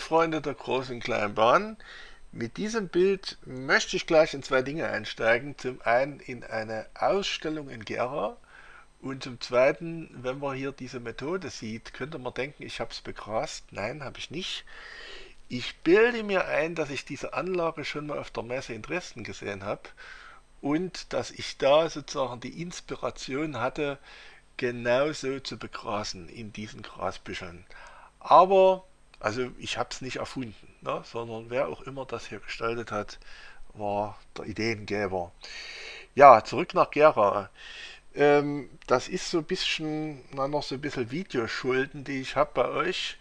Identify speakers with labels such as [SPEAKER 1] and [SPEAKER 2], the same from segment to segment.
[SPEAKER 1] Freunde der großen kleinen Bahn, mit diesem Bild möchte ich gleich in zwei Dinge einsteigen. Zum einen in eine Ausstellung in Gera und zum zweiten, wenn man hier diese Methode sieht, könnte man denken, ich habe es begrast. Nein, habe ich nicht. Ich bilde mir ein, dass ich diese Anlage schon mal auf der Messe in Dresden gesehen habe und dass ich da sozusagen die Inspiration hatte, genauso zu begrasen in diesen Grasbüscheln. Aber also ich habe es nicht erfunden, ne, sondern wer auch immer das hier gestaltet hat, war der Ideengeber. Ja, zurück nach Gera. Ähm, das ist so ein bisschen, na, noch so ein bisschen Videoschulden, die ich habe bei euch,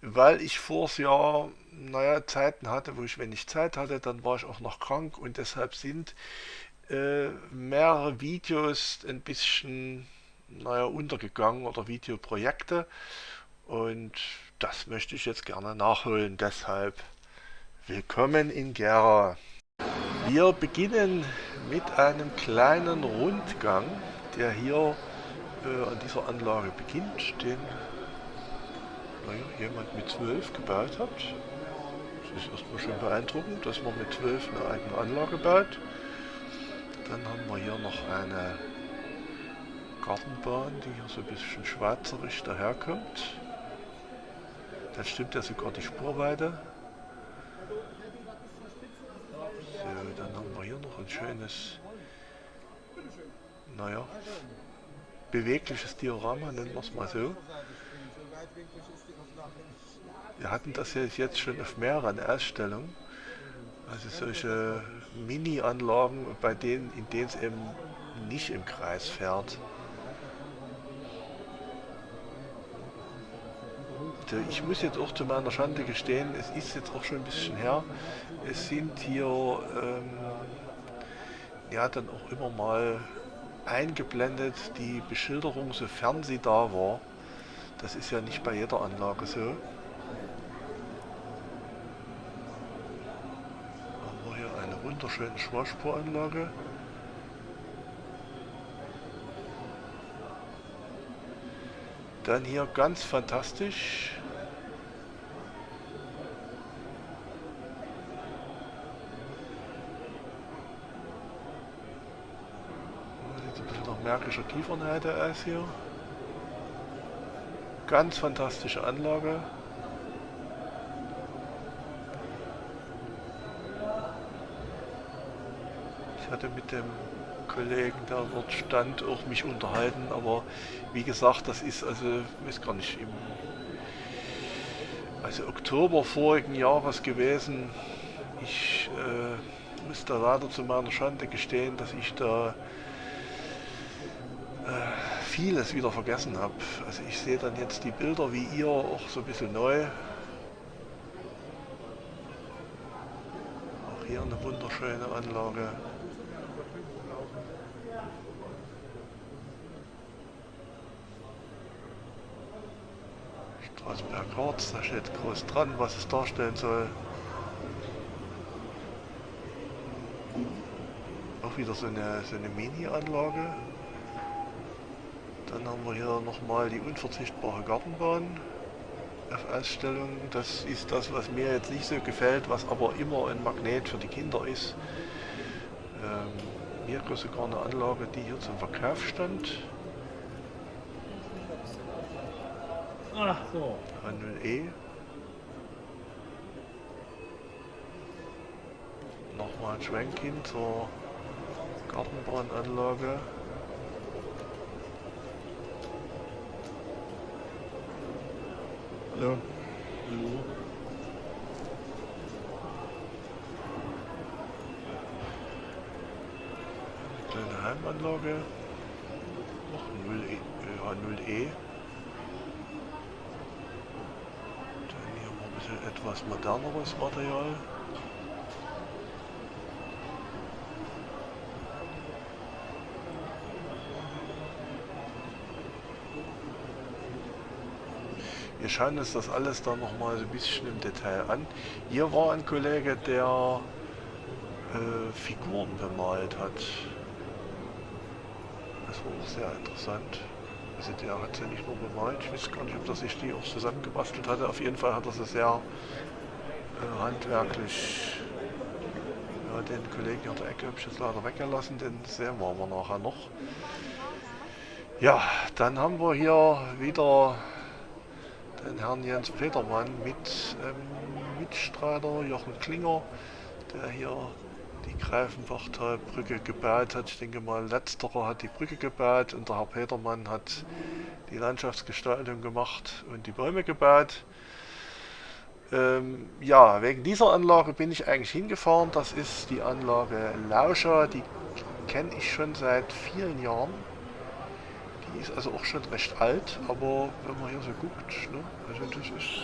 [SPEAKER 1] weil ich vors Jahr, naja, Zeiten hatte, wo ich wenig Zeit hatte, dann war ich auch noch krank und deshalb sind äh, mehrere Videos ein bisschen, naja, untergegangen oder Videoprojekte und das möchte ich jetzt gerne nachholen. Deshalb willkommen in Gera. Wir beginnen mit einem kleinen Rundgang, der hier äh, an dieser Anlage beginnt, den naja, jemand mit 12 gebaut hat. Das ist erstmal schon beeindruckend, dass man mit 12 eine eigene Anlage baut. Dann haben wir hier noch eine Gartenbahn, die hier so ein bisschen schweizerig daherkommt. Dann stimmt ja sogar die Spurweite. So, dann haben wir hier noch ein schönes, naja, bewegliches Diorama, nennen wir es mal so. Wir hatten das jetzt schon auf mehreren Ausstellungen. Also solche Mini-Anlagen, in denen es eben nicht im Kreis fährt. Ich muss jetzt auch zu meiner Schande gestehen, es ist jetzt auch schon ein bisschen her. Es sind hier ähm, ja dann auch immer mal eingeblendet die Beschilderung, sofern sie da war. Das ist ja nicht bei jeder Anlage so. Haben hier eine wunderschöne Schwarzspuranlage. Dann hier ganz fantastisch märkischer Kiefernheide aus hier. Ganz fantastische Anlage. Ich hatte mit dem Kollegen, der dort stand, auch mich unterhalten, aber wie gesagt, das ist also, ich weiß gar nicht, im also Oktober vorigen Jahres gewesen. Ich äh, muss da leider zu meiner Schande gestehen, dass ich da vieles wieder vergessen habe. Also ich sehe dann jetzt die Bilder wie ihr auch so ein bisschen neu. Auch hier eine wunderschöne Anlage. Straßenberg Harz, da steht groß dran, was es darstellen soll. Auch wieder so eine, so eine Mini-Anlage. Dann haben wir hier nochmal die unverzichtbare Gartenbahn auf Ausstellung. Das ist das, was mir jetzt nicht so gefällt, was aber immer ein Magnet für die Kinder ist. Ähm, hier gab sogar eine Anlage, die hier zum Verkauf stand.
[SPEAKER 2] Ach so.
[SPEAKER 1] H0E. Nochmal ein Schwenk hin zur Gartenbahnanlage. Eine kleine Heimanlage. Noch 0 e, äh, 0E. Dann hier mal ein bisschen etwas moderneres Material. Wir schauen uns das alles dann nochmal so ein bisschen im Detail an. Hier war ein Kollege, der äh, Figuren bemalt hat. Das war auch sehr interessant. Also der hat sie nicht nur bemalt, ich weiß gar nicht, ob er sich die auch zusammengebastelt hatte. Auf jeden Fall hat er sie sehr äh, handwerklich ja, den Kollegen hier der Ecke habe ich jetzt leider weggelassen, den sehen wir aber nachher noch. Ja, dann haben wir hier wieder den Herrn Jens Petermann mit ähm, Mitstreiter Jochen Klinger, der hier die Greifenbachtalbrücke gebaut hat. Ich denke mal, letzterer hat die Brücke gebaut und der Herr Petermann hat die Landschaftsgestaltung gemacht und die Bäume gebaut. Ähm, ja, wegen dieser Anlage bin ich eigentlich hingefahren. Das ist die Anlage Lauscher, die kenne ich schon seit vielen Jahren. Die ist also auch schon recht alt, aber wenn man hier so guckt, ne, also das ist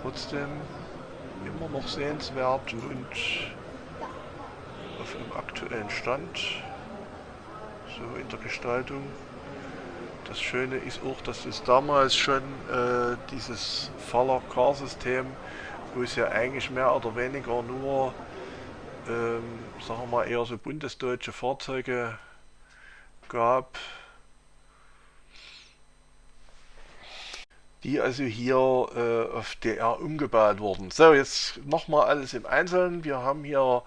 [SPEAKER 1] trotzdem immer noch sehenswert und auf dem aktuellen Stand, so in der Gestaltung. Das Schöne ist auch, dass es damals schon äh, dieses Faller-Car-System, wo es ja eigentlich mehr oder weniger nur, ähm, sagen wir mal, eher so bundesdeutsche Fahrzeuge gab, die also hier äh, auf DR umgebaut wurden. So, jetzt nochmal alles im Einzelnen. Wir haben hier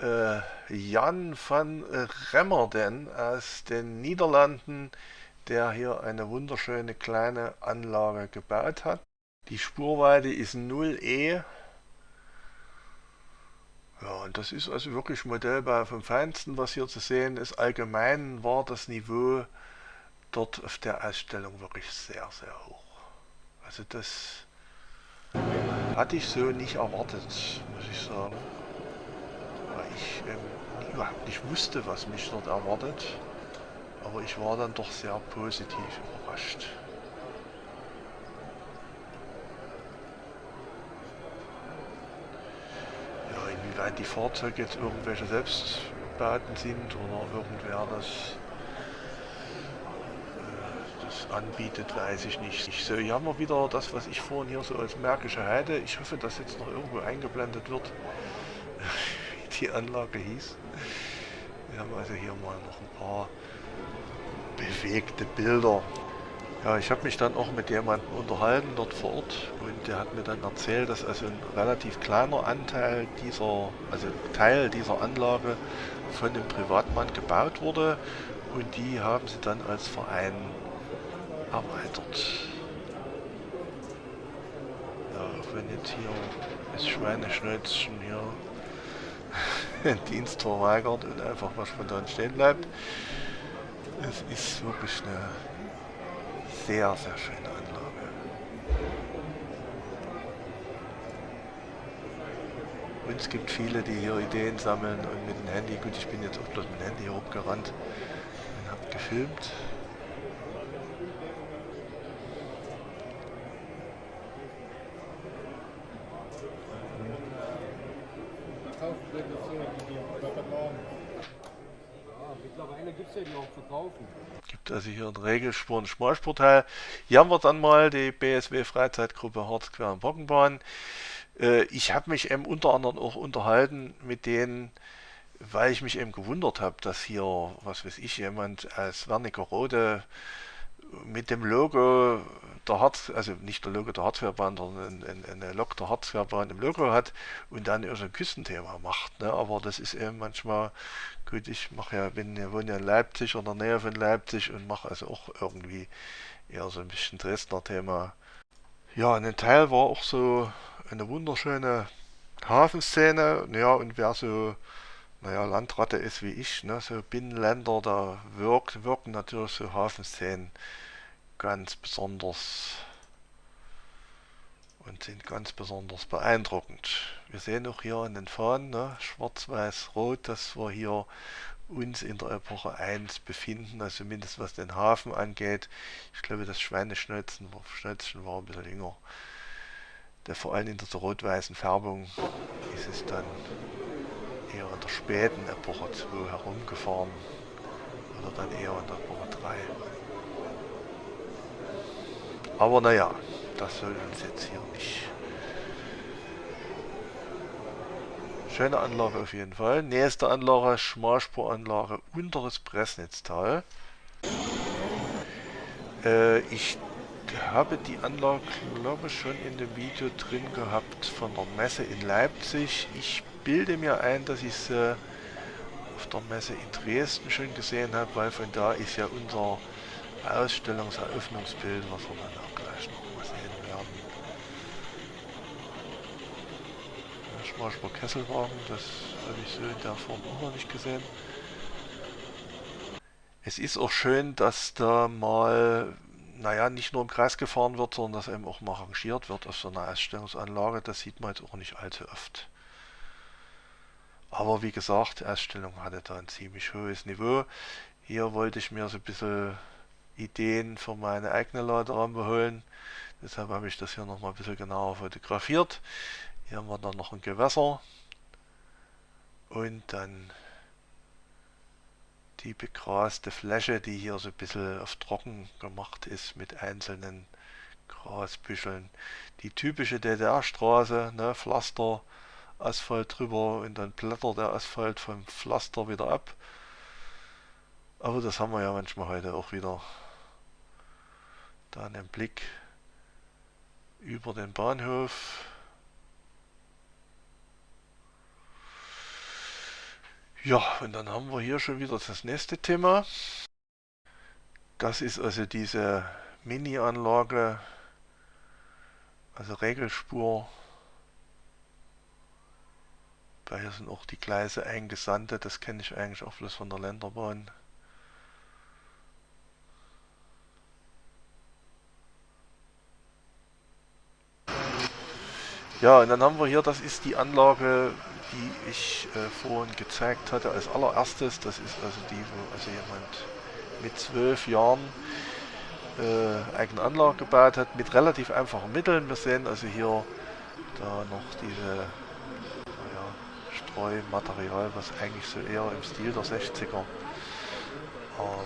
[SPEAKER 1] äh, Jan van Remmerden aus den Niederlanden, der hier eine wunderschöne kleine Anlage gebaut hat. Die Spurweite ist 0E. Ja, und das ist also wirklich Modellbau vom Feinsten, was hier zu sehen ist. Allgemein war das Niveau dort auf der Ausstellung wirklich sehr, sehr hoch. Also das hatte ich so nicht erwartet, muss ich sagen. Weil ich ähm, überhaupt nicht wusste, was mich dort erwartet. Aber ich war dann doch sehr positiv überrascht. Ja, inwieweit die Fahrzeuge jetzt irgendwelche Selbstbauten sind oder irgendwer das anbietet, weiß ich nicht. So, hier haben wir wieder das, was ich vorhin hier so als Märkische Heide. Ich hoffe, dass jetzt noch irgendwo eingeblendet wird, wie die Anlage hieß. Wir haben also hier mal noch ein paar bewegte Bilder. Ja, ich habe mich dann auch mit jemandem unterhalten dort vor Ort und der hat mir dann erzählt, dass also ein relativ kleiner Anteil dieser, also Teil dieser Anlage von einem Privatmann gebaut wurde und die haben sie dann als Verein erweitert. Ja, wenn jetzt hier das Schweineschnäuzchen hier den Dienst verweigert und einfach was spontan stehen bleibt. Es ist wirklich eine sehr, sehr schöne Anlage. Und es gibt viele, die hier Ideen sammeln und mit dem Handy, gut, ich bin jetzt auch bloß mit dem Handy hier hochgerannt und habe gefilmt. Gibt also hier einen Regelspur- und Schmalspurteil. Hier haben wir dann mal die BSW Freizeitgruppe Harzquer und Bockenbahn. Äh, ich habe mich eben unter anderem auch unterhalten mit denen, weil ich mich eben gewundert habe, dass hier, was weiß ich, jemand aus Wernigerode mit dem Logo der Harz, also nicht der Logo der Harzfährbahn, sondern eine, eine Lok der Harzfährbahn im Logo hat und dann so ein Küstenthema macht. Ne? Aber das ist eben manchmal, gut, ich mache ja, bin ja, wohne ja in Leipzig oder in der Nähe von Leipzig und mache also auch irgendwie eher so ein bisschen Dresdner Thema. Ja, ein Teil war auch so eine wunderschöne Hafenszene. Ja, und wer so naja, Landratte ist wie ich, ne, so Binnenländer, da wirkt, wirken natürlich so Hafenszenen ganz besonders und sind ganz besonders beeindruckend. Wir sehen auch hier an den Fahnen, ne, schwarz-weiß-rot, dass wir hier uns in der Epoche 1 befinden, also mindestens was den Hafen angeht. Ich glaube, das Schweineschnölzen war ein bisschen jünger. Der, vor allem in der rot-weißen Färbung ist es dann eher in der späten Epoche 2 herumgefahren oder dann eher in der Epoche 3. Aber naja, das soll uns jetzt hier nicht. Schöne Anlage auf jeden Fall. Nächste Anlage, Schmalspuranlage, unteres Pressnetztal. Äh, ich habe die Anlage, glaube ich, schon in dem Video drin gehabt von der Messe in Leipzig. Ich bilde mir ein, dass ich sie auf der Messe in Dresden schon gesehen habe, weil von da ist ja unser Ausstellungseröffnungsbild, was wir dann auch gleich noch mal sehen werden. Schmarschber Kesselwagen, das habe ich so in der Form auch noch nicht gesehen. Es ist auch schön, dass da mal, naja, nicht nur im Kreis gefahren wird, sondern dass eben auch mal rangiert wird auf so einer Ausstellungsanlage. Das sieht man jetzt auch nicht allzu oft. Aber wie gesagt, die Ausstellung hatte da ein ziemlich hohes Niveau. Hier wollte ich mir so ein bisschen Ideen für meine eigene Laderampe holen. Deshalb habe ich das hier nochmal ein bisschen genauer fotografiert. Hier haben wir dann noch ein Gewässer. Und dann die begraste Fläche, die hier so ein bisschen auf trocken gemacht ist mit einzelnen Grasbüscheln. Die typische DDR-Straße, ne, Pflaster, Asphalt drüber und dann blättert der Asphalt vom Pflaster wieder ab. Aber das haben wir ja manchmal heute auch wieder. Da einen Blick über den Bahnhof. Ja, und dann haben wir hier schon wieder das nächste Thema. Das ist also diese Mini-Anlage, also Regelspur. Hier sind auch die Gleise eingesandte, das kenne ich eigentlich auch bloß von der Länderbahn. Ja, und dann haben wir hier, das ist die Anlage, die ich äh, vorhin gezeigt hatte als allererstes. Das ist also die, wo also jemand mit zwölf Jahren äh, eigene Anlage gebaut hat, mit relativ einfachen Mitteln. Wir sehen also hier da noch diese Streumaterial, was eigentlich so eher im Stil der 60er. Aber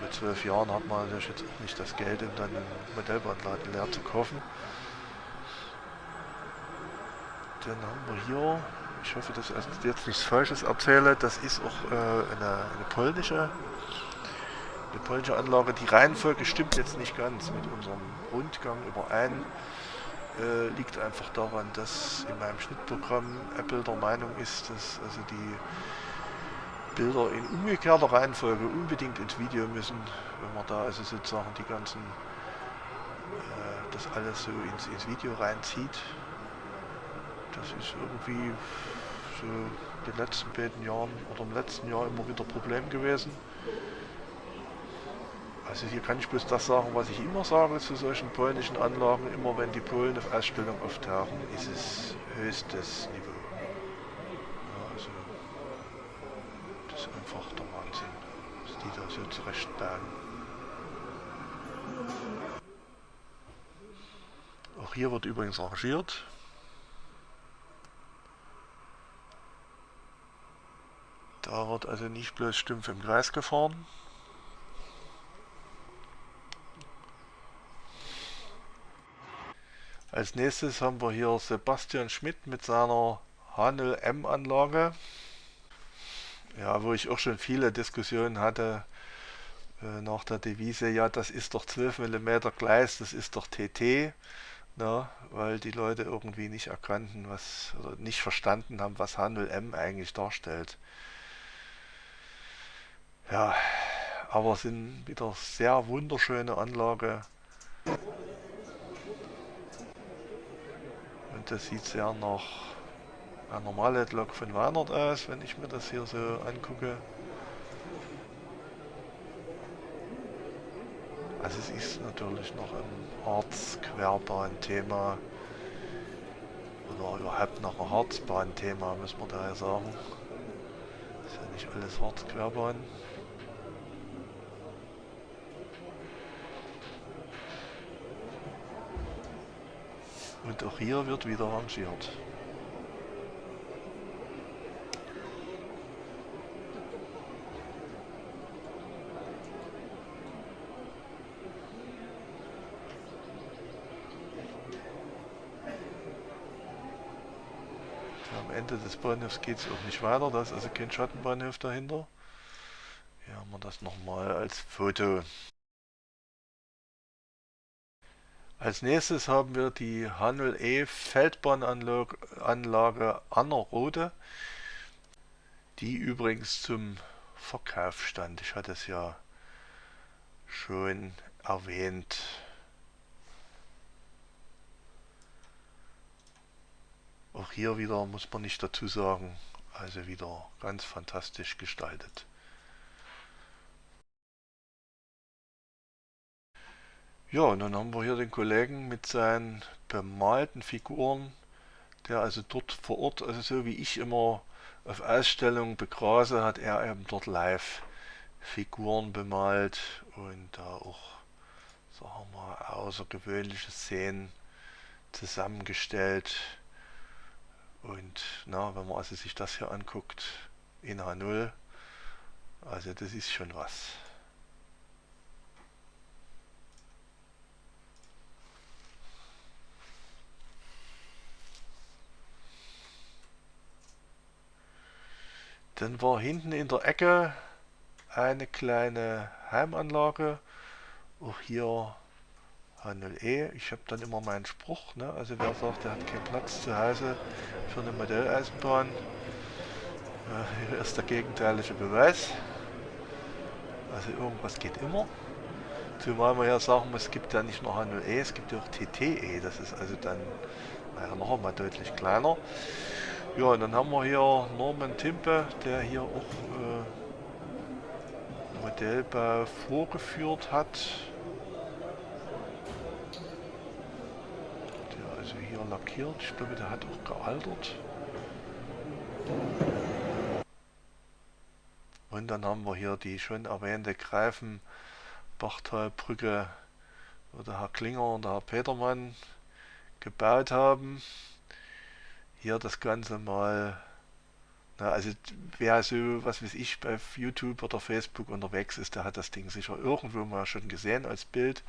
[SPEAKER 1] mit zwölf Jahren hat man natürlich jetzt auch nicht das Geld, um dann einen Modellbahnladen leer zu kaufen. Dann haben wir hier ich hoffe, dass ich jetzt nichts Falsches erzähle, das ist auch äh, eine, eine, polnische, eine polnische Anlage. Die Reihenfolge stimmt jetzt nicht ganz mit unserem Rundgang überein. Äh, liegt einfach daran, dass in meinem Schnittprogramm Apple der Meinung ist, dass also die Bilder in umgekehrter Reihenfolge unbedingt ins Video müssen, wenn man da also sozusagen die ganzen, äh, das alles so ins, ins Video reinzieht. Das ist irgendwie so in den letzten beiden Jahren oder im letzten Jahr immer wieder Problem gewesen. Also hier kann ich bloß das sagen, was ich immer sage zu solchen polnischen Anlagen. Immer wenn die Polen auf Ausstellung auftauchen, ist es höchstes Niveau. Ja, also das ist einfach der Wahnsinn, was die da so zurechtbauen. Auch hier wird übrigens arrangiert. Da wird also nicht bloß stumpf im Kreis gefahren. Als nächstes haben wir hier Sebastian Schmidt mit seiner Hanel M Anlage. Ja, wo ich auch schon viele Diskussionen hatte äh, nach der Devise, ja das ist doch 12 mm Gleis, das ist doch TT. Na, ne, weil die Leute irgendwie nicht erkannten, was oder nicht verstanden haben, was H0M eigentlich darstellt. Ja, aber sind wieder sehr wunderschöne Anlage. Das sieht sehr nach einer normalen Lok von Weinert aus, wenn ich mir das hier so angucke. Also es ist natürlich noch ein Harzquerbahn-Thema oder überhaupt noch ein Harzbahn-Thema, muss man daher sagen. ist ja nicht alles Harzquerbahn. Und auch hier wird wieder rangiert. Am Ende des Bahnhofs geht es auch nicht weiter, da ist also kein Schattenbahnhof dahinter. Hier haben wir das nochmal als Foto. Als nächstes haben wir die H0E Feldbahnanlage Annerrode, die übrigens zum Verkauf stand. Ich hatte es ja schon erwähnt. Auch hier wieder muss man nicht dazu sagen, also wieder ganz fantastisch gestaltet. Ja, und dann haben wir hier den Kollegen mit seinen bemalten Figuren, der also dort vor Ort, also so wie ich immer auf Ausstellungen begrase, hat er eben dort live Figuren bemalt und da auch, sagen wir mal, außergewöhnliche Szenen zusammengestellt. Und na, wenn man also sich das hier anguckt in H0, also das ist schon was. Dann war hinten in der Ecke eine kleine Heimanlage. Auch hier H0E. Ich habe dann immer meinen Spruch. Ne? Also wer sagt, er hat keinen Platz zu Hause für eine Modelleisenbahn, äh, hier ist der gegenteilige Beweis. Also irgendwas geht immer. Zumal man ja sagen muss, es gibt ja nicht nur H0E, es gibt ja auch TTE. Das ist also dann naja, noch einmal deutlich kleiner. Ja, und dann haben wir hier Norman Timpe, der hier auch äh, Modellbau vorgeführt hat. Der also hier lackiert. Ich glaube, der hat auch gealtert. Und dann haben wir hier die schon erwähnte Greifenbachtalbrücke, wo der Herr Klinger und der Herr Petermann gebaut haben hier das Ganze mal, na, also wer so, was weiß ich, bei YouTube oder Facebook unterwegs ist, der hat das Ding sicher irgendwo mal schon gesehen als Bild.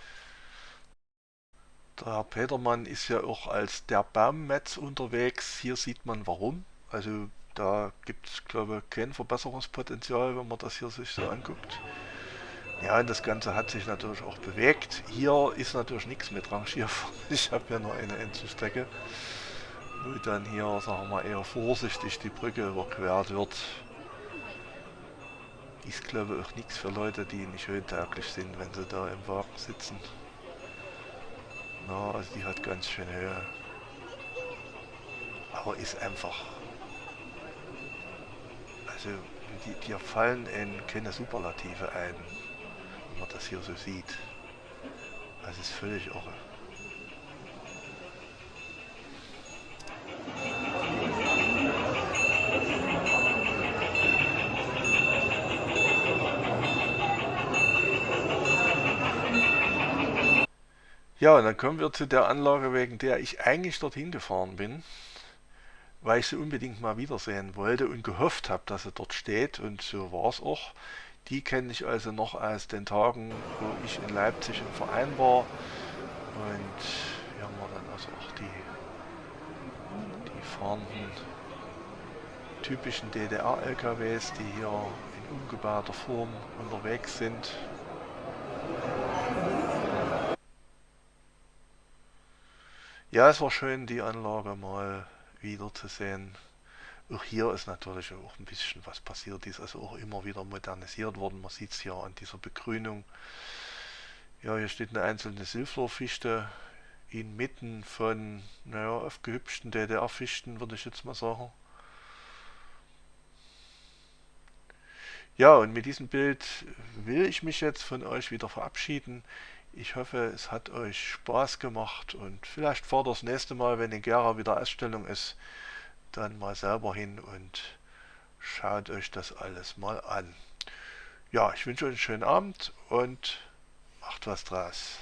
[SPEAKER 1] Der Herr Petermann ist ja auch als der Baummetz unterwegs. Hier sieht man warum. Also da gibt es, glaube ich, kein Verbesserungspotenzial, wenn man das hier sich so anguckt. Ja, und das Ganze hat sich natürlich auch bewegt. Hier ist natürlich nichts mit Rangierfahren. Ich habe ja nur eine Endzustrecke wo dann hier, sagen wir eher vorsichtig die Brücke überquert wird. Ist glaube ich auch nichts für Leute, die nicht höhentauglich sind, wenn sie da im Wagen sitzen. Na, also die hat ganz schön Höhe. Aber ist einfach... Also, die, die fallen in keine Superlative ein, wenn man das hier so sieht. Das ist völlig irre. Ja, und dann kommen wir zu der Anlage, wegen der ich eigentlich dorthin gefahren bin, weil ich sie unbedingt mal wiedersehen wollte und gehofft habe, dass sie dort steht und so war es auch. Die kenne ich also noch aus den Tagen, wo ich in Leipzig im Verein war und hier haben wir dann also auch die, die fahrenden typischen DDR-LKWs, die hier in umgebauter Form unterwegs sind. Ja, es war schön, die Anlage mal wieder zu sehen. Auch hier ist natürlich auch ein bisschen was passiert. Die ist also auch immer wieder modernisiert worden. Man sieht es hier an dieser Begrünung. Ja, hier steht eine einzelne Silflorfichte inmitten von, naja, aufgehübschten DDR-Fichten, würde ich jetzt mal sagen. Ja, und mit diesem Bild will ich mich jetzt von euch wieder verabschieden. Ich hoffe, es hat euch Spaß gemacht und vielleicht fahrt das nächste Mal, wenn in Gera wieder Ausstellung ist, dann mal selber hin und schaut euch das alles mal an. Ja, ich wünsche euch einen schönen Abend und macht was draus.